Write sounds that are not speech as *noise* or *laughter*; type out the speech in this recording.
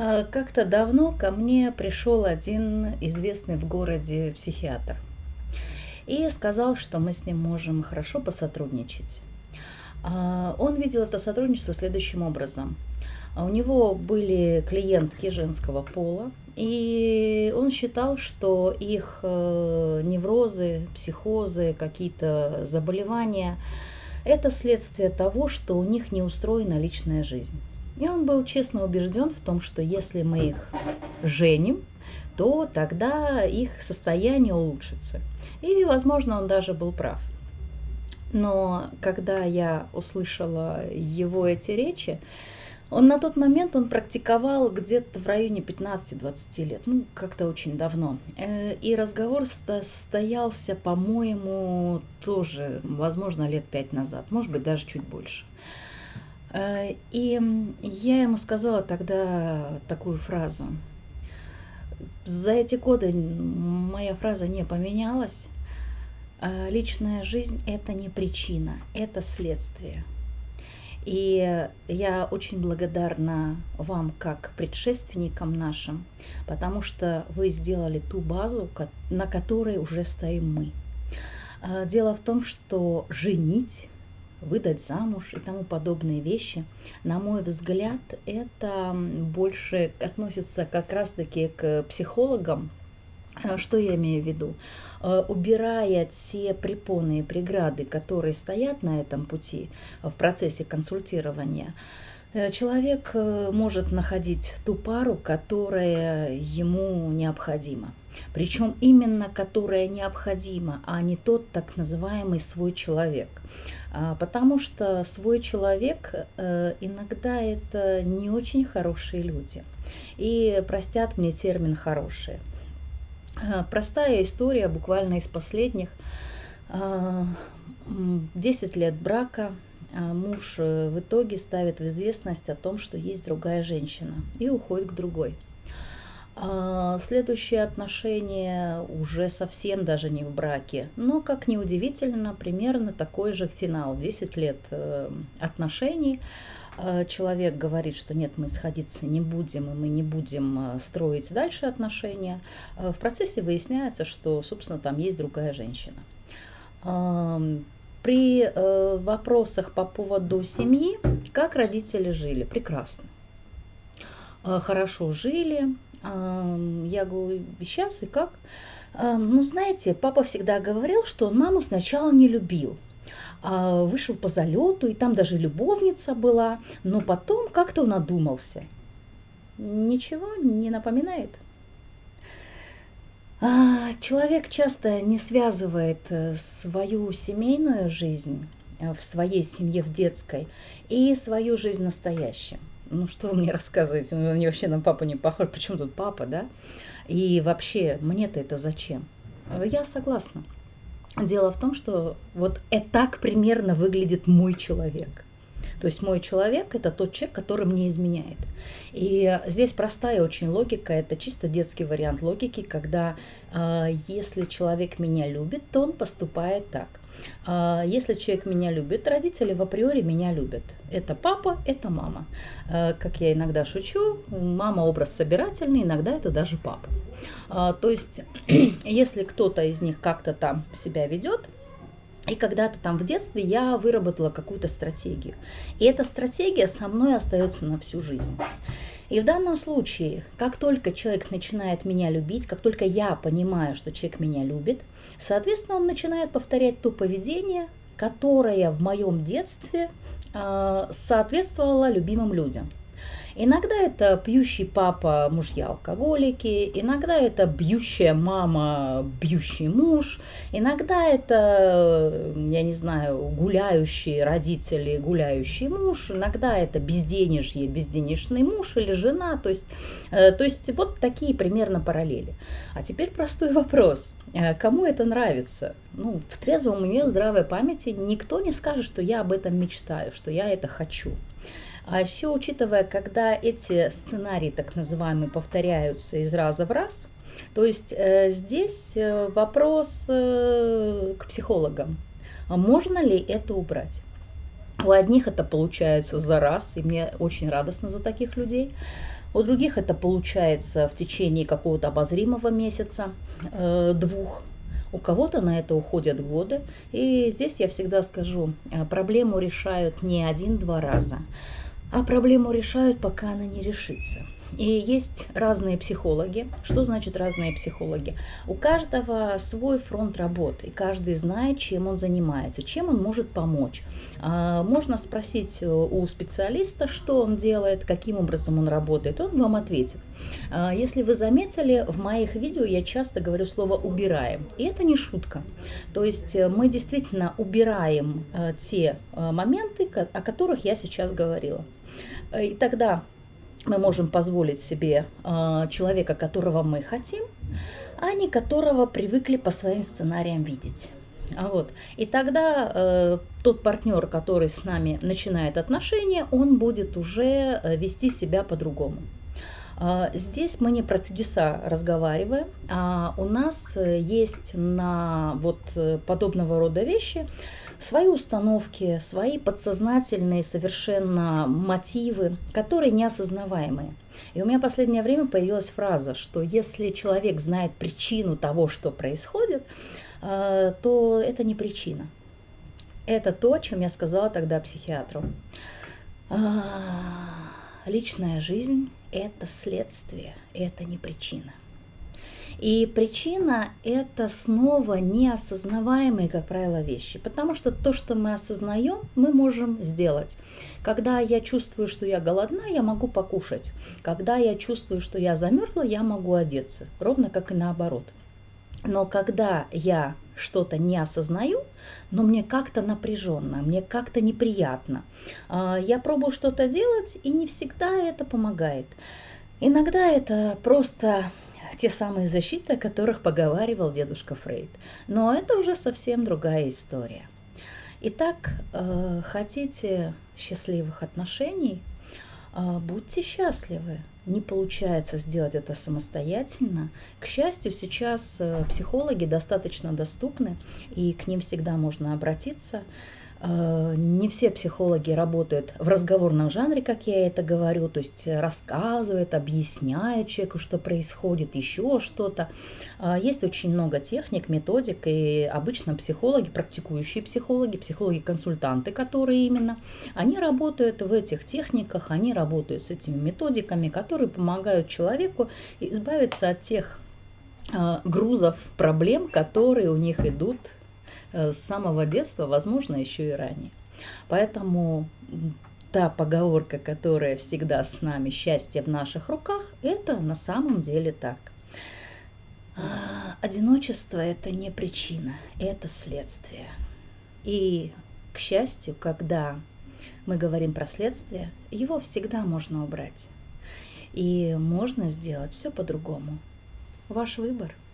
А, Как-то давно ко мне пришел один известный в городе психиатр и сказал, что мы с ним можем хорошо посотрудничать. А, Он видел это сотрудничество следующим образом. А У него были клиентки женского пола, и он считал, что их э, неврозы, психозы, какие-то заболевания– это следствие того, что у них не устроена личная жизнь. И он был честно убежден в том, что если мы их женим, то тогда их состояние улучшится. И, возможно, он даже был прав. Но когда я услышала его эти речи, он на тот момент он практиковал где-то в районе 15-20 лет, ну как-то очень давно. Э, И разговор сто- состоялся, по-моему, тоже, возможно, лет пять назад, может быть, даже чуть больше. Э, И я ему сказала тогда такую фразу. За эти годы моя фраза не поменялась. Э, Личная жизнь– это не причина, это следствие. И я очень благодарна вам как предшественникам нашим, потому что вы сделали ту базу, на которой уже стоим мы. А, Дело в том, что женить, выдать замуж и тому подобные вещи, на мой взгляд, это больше относится как раз-таки к психологам, а, Что я имею в виду? Э, Убирая те препоны и преграды, которые стоят на этом пути э, в процессе консультирования, э, человек э, может находить ту пару, которая ему необходима. Причем именно которая необходима, а не тот так называемый свой человек. А, Потому что свой человек э, иногда это не очень хорошие люди. И простят мне термин хорошие. Простая история, буквально из последних. А, м, 10 лет брака. А Муж э, в итоге ставит в известность о том, что есть другая женщина и уходит к другой. А, Следующие отношения уже совсем даже не в браке, но, как ни удивительно, примерно такой же финал. 10 лет э, отношений. А, Человек говорит, что нет, мы сходиться не будем, и мы не будем э, строить дальше отношения. В процессе выясняется, что, собственно, там есть другая женщина. При э, вопросах по поводу семьи, как родители жили? Прекрасно. А, Хорошо жили. Ам, Я говорю, сейчас и как? Ам, Ну, знаете, папа всегда говорил, что он маму сначала не любил. А, Вышел по залету, и там даже любовница была, но потом как-то он одумался. Ничего не напоминает? А, Человек часто не связывает э, свою семейную жизнь э, в своей семье, в детской, и свою жизнь настоящую. Ну что вы мне *laughs* рассказываете? Он мне вообще на папу не похож. Причем тут папа, да? И вообще, мне-то это зачем? Я согласна. Дело в том, что вот э- так примерно выглядит мой человек. То есть мой человек это тот человек, который мне изменяет. И здесь простая очень логика, это чисто детский вариант логики, когда а, если человек меня любит, то он поступает так. А, Если человек меня любит, родители в априори меня любят. Это папа, это мама. А, Как я иногда шучу, мама образ собирательный, иногда это даже папа. То есть, *clears throat* если кто-то из них как-то там себя ведет, и когда-то там в детстве я выработала какую-то стратегию. И эта стратегия со мной остается на всю жизнь. И в данном случае, как только человек начинает меня любить, как только я понимаю, что человек меня любит, соответственно, он начинает повторять то поведение, которое в моем детстве э, соответствовало любимым людям. Иногда это пьющий папа, мужья алкоголики, иногда это бьющая мама, бьющий муж, иногда это, я не знаю, гуляющие родители, гуляющий муж, иногда это безденежье, безденежный муж или жена, то есть, э, то есть вот такие примерно параллели. А теперь простой *laughs* вопрос. Э, Кому это нравится? Ну, в трезвом уме, в здравой памяти никто не скажет, что я об этом мечтаю, что я это хочу. А еще учитывая, когда эти сценарии, так называемые, повторяются из раза в раз, то есть э, здесь э, вопрос э, к психологам. А можно ли это убрать? У одних это получается за раз, и мне очень радостно за таких людей. У других это получается в течение какого-то обозримого месяца, э, двух. У кого-то на это уходят годы. И здесь я всегда скажу, проблему решают не один-два раза, а проблему решают, пока она не решится. И есть разные психологи. Что значит разные психологи? У каждого свой фронт работы, и каждый знает, чем он занимается, чем он может помочь. А, можно спросить у специалиста, что он делает, каким образом он работает, он вам ответит. А, если вы заметили, в моих видео я часто говорю слово «убираем». И это не шутка. То есть э, мы действительно убираем э, те э, моменты, о которых я сейчас говорила. И тогда мы можем позволить себе э, человека, которого мы хотим, а не которого привыкли по своим сценариям видеть. А вот. И тогда э, тот партнер, который с нами начинает отношения, он будет уже э, вести себя по-другому. Э, здесь мы не про чудеса разговариваем, а у нас э, есть на вот э, подобного рода вещи свои установки, свои подсознательные совершенно мотивы, которые неосознаваемые. И у меня в последнее время появилась фраза, что если человек знает причину того, что происходит, э, то это не причина. Это то, о чем я сказала тогда психиатру. А, личная жизнь – это следствие, это не причина. И причина – это снова неосознаваемые, как правило, вещи. Потому что то, что мы осознаем, мы можем сделать. Когда я чувствую, что я голодна, я могу покушать. Когда я чувствую, что я замерзла, я могу одеться. Ровно как и наоборот. Но когда я что-то не осознаю, но мне как-то напряженно, мне как-то неприятно, а, я пробую что-то делать, и не всегда это помогает. Иногда это просто те самые защиты, о которых поговаривал дедушка Фрейд. Но это уже совсем другая история. Итак, э, хотите счастливых отношений, э, будьте счастливы. Не получается сделать это самостоятельно. К счастью, сейчас э, психологи достаточно доступны, и к ним всегда можно обратиться. Э, не все психологи работают в разговорном жанре, как я это говорю, то есть рассказывают, объясняют человеку, что происходит, еще что-то. Э, есть очень много техник, методик, и обычно психологи, практикующие психологи, психологи-консультанты, которые именно, они работают в этих техниках, они работают с этими методиками, которые помогают человеку избавиться от тех э, грузов, проблем, которые у них идут с самого детства, возможно, еще и ранее. Поэтому та поговорка, которая всегда с нами, счастье в наших руках, это на самом деле так. А, одиночество – это не причина, это следствие. И, к счастью, когда мы говорим про следствие, его всегда можно убрать. И можно сделать все по-другому. Ваш выбор –